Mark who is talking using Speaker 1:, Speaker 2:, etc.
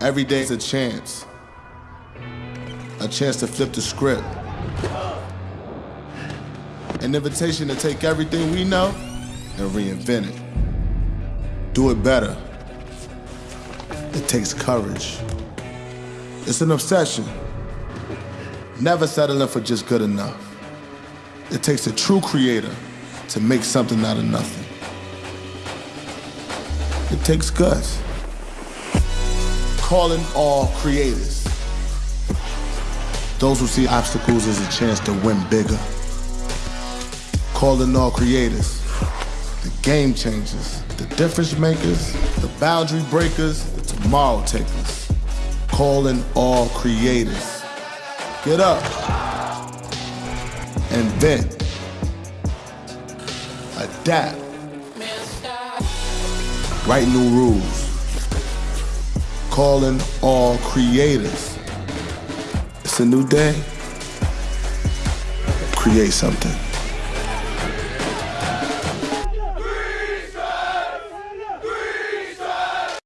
Speaker 1: Every day's a chance. A chance to flip the script. An invitation to take everything we know and reinvent it. Do it better. It takes courage. It's an obsession. Never settling for just good enough. It takes a true creator to make something out of nothing. It takes guts. Calling all creators. Those who see obstacles as a chance to win bigger. Calling all creators. The game changers, the difference makers, the boundary breakers, the tomorrow takers. Calling all creators. Get up. and Invent. Adapt. Write new rules. Calling all creators. It's a new day. Create something.